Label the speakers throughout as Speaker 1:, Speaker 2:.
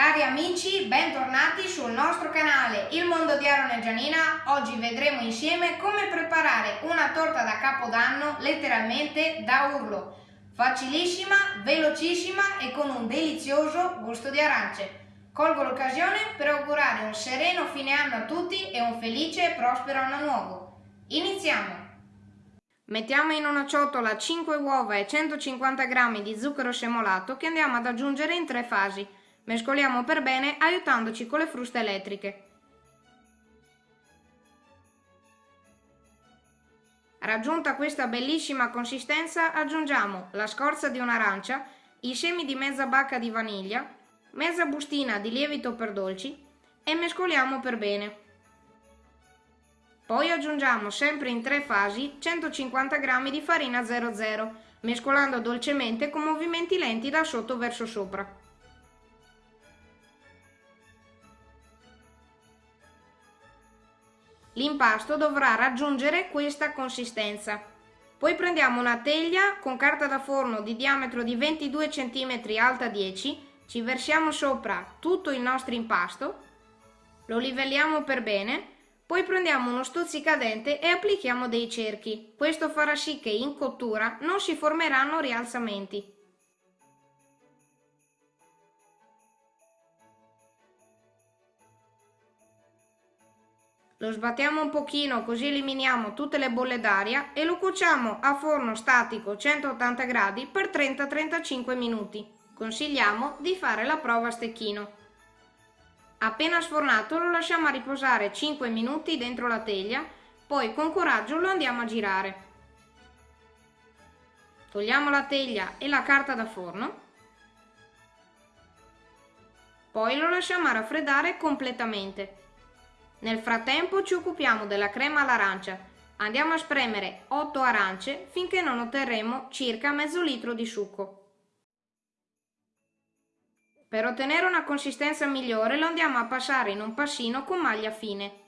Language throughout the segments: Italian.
Speaker 1: Cari amici, bentornati sul nostro canale Il Mondo di Aaron e Gianina. Oggi vedremo insieme come preparare una torta da capodanno letteralmente da urlo. Facilissima, velocissima e con un delizioso gusto di arance. Colgo l'occasione per augurare un sereno fine anno a tutti e un felice e prospero anno nuovo. Iniziamo! Mettiamo in una ciotola 5 uova e 150 g di zucchero semolato che andiamo ad aggiungere in tre fasi. Mescoliamo per bene aiutandoci con le fruste elettriche. Raggiunta questa bellissima consistenza aggiungiamo la scorza di un'arancia, i semi di mezza bacca di vaniglia, mezza bustina di lievito per dolci e mescoliamo per bene. Poi aggiungiamo sempre in tre fasi 150 g di farina 00, mescolando dolcemente con movimenti lenti da sotto verso sopra. L'impasto dovrà raggiungere questa consistenza. Poi prendiamo una teglia con carta da forno di diametro di 22 cm alta 10, ci versiamo sopra tutto il nostro impasto, lo livelliamo per bene poi prendiamo uno stuzzicadente e applichiamo dei cerchi. Questo farà sì che in cottura non si formeranno rialzamenti. Lo sbattiamo un pochino così eliminiamo tutte le bolle d'aria e lo cuociamo a forno statico 180 gradi per 30-35 minuti. Consigliamo di fare la prova a stecchino. Appena sfornato lo lasciamo a riposare 5 minuti dentro la teglia, poi con coraggio lo andiamo a girare. Togliamo la teglia e la carta da forno. Poi lo lasciamo a raffreddare completamente. Nel frattempo ci occupiamo della crema all'arancia. Andiamo a spremere 8 arance finché non otterremo circa mezzo litro di succo. Per ottenere una consistenza migliore lo andiamo a passare in un passino con maglia fine.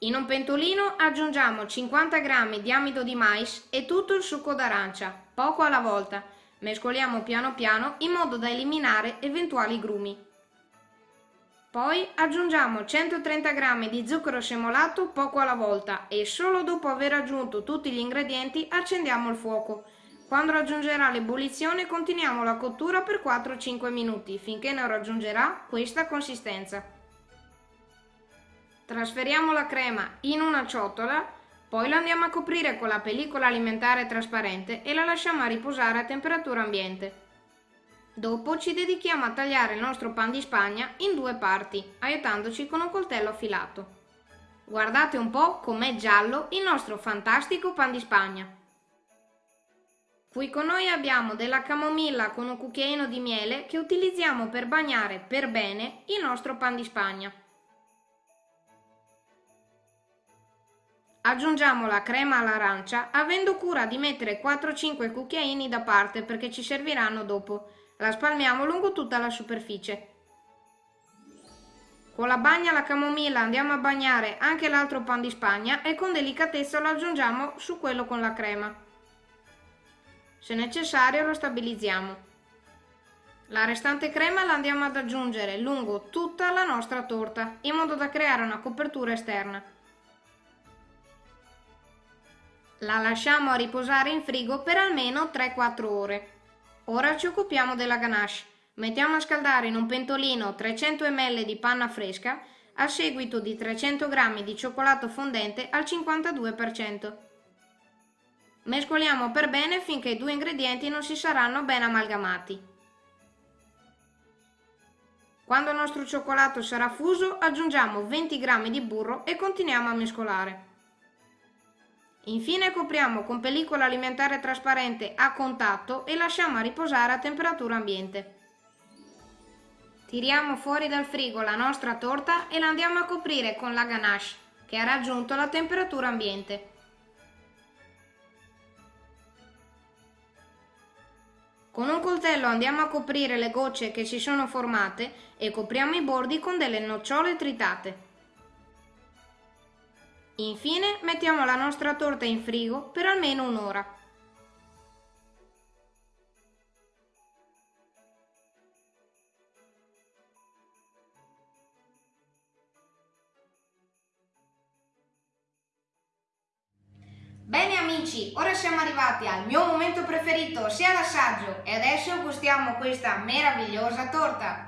Speaker 1: In un pentolino aggiungiamo 50 g di amido di mais e tutto il succo d'arancia, poco alla volta. Mescoliamo piano piano in modo da eliminare eventuali grumi. Poi aggiungiamo 130 g di zucchero semolato poco alla volta e solo dopo aver aggiunto tutti gli ingredienti accendiamo il fuoco. Quando raggiungerà l'ebollizione continuiamo la cottura per 4-5 minuti finché non raggiungerà questa consistenza. Trasferiamo la crema in una ciotola, poi la andiamo a coprire con la pellicola alimentare trasparente e la lasciamo a riposare a temperatura ambiente. Dopo ci dedichiamo a tagliare il nostro pan di spagna in due parti, aiutandoci con un coltello affilato. Guardate un po' com'è giallo il nostro fantastico pan di spagna. Qui con noi abbiamo della camomilla con un cucchiaino di miele che utilizziamo per bagnare per bene il nostro pan di spagna. Aggiungiamo la crema all'arancia avendo cura di mettere 4-5 cucchiaini da parte perché ci serviranno dopo. La spalmiamo lungo tutta la superficie. Con la bagna alla camomilla andiamo a bagnare anche l'altro pan di spagna e con delicatezza lo aggiungiamo su quello con la crema. Se necessario lo stabilizziamo. La restante crema la andiamo ad aggiungere lungo tutta la nostra torta, in modo da creare una copertura esterna. La lasciamo a riposare in frigo per almeno 3-4 ore. Ora ci occupiamo della ganache. Mettiamo a scaldare in un pentolino 300 ml di panna fresca a seguito di 300 g di cioccolato fondente al 52%. Mescoliamo per bene finché i due ingredienti non si saranno ben amalgamati. Quando il nostro cioccolato sarà fuso aggiungiamo 20 g di burro e continuiamo a mescolare. Infine copriamo con pellicola alimentare trasparente a contatto e lasciamo a riposare a temperatura ambiente. Tiriamo fuori dal frigo la nostra torta e la andiamo a coprire con la ganache che ha raggiunto la temperatura ambiente. Con un coltello andiamo a coprire le gocce che si sono formate e copriamo i bordi con delle nocciole tritate. Infine mettiamo la nostra torta in frigo per almeno un'ora. Bene amici, ora siamo arrivati al mio momento preferito, sia l'assaggio, e adesso gustiamo questa meravigliosa torta.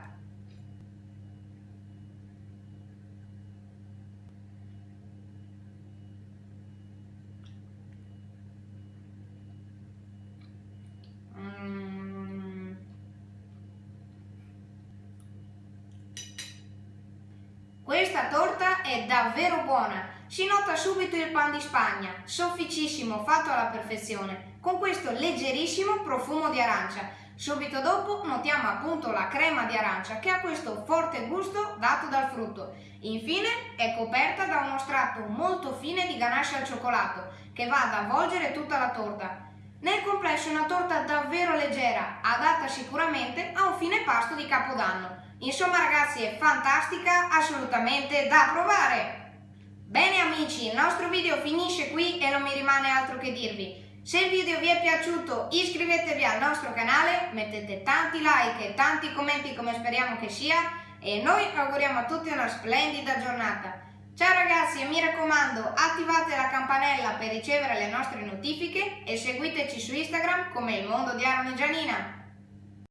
Speaker 1: Questa torta è davvero buona, si nota subito il pan di Spagna, sofficissimo, fatto alla perfezione, con questo leggerissimo profumo di arancia. Subito dopo notiamo appunto la crema di arancia che ha questo forte gusto dato dal frutto. Infine è coperta da uno strato molto fine di ganache al cioccolato che va ad avvolgere tutta la torta. Nel complesso è una torta davvero leggera, adatta sicuramente a un fine pasto di Capodanno. Insomma ragazzi è fantastica, assolutamente da provare! Bene amici, il nostro video finisce qui e non mi rimane altro che dirvi. Se il video vi è piaciuto iscrivetevi al nostro canale, mettete tanti like e tanti commenti come speriamo che sia e noi auguriamo a tutti una splendida giornata. Ciao ragazzi e mi raccomando attivate la campanella per ricevere le nostre notifiche e seguiteci su Instagram come il mondo di Aaron e Gianina.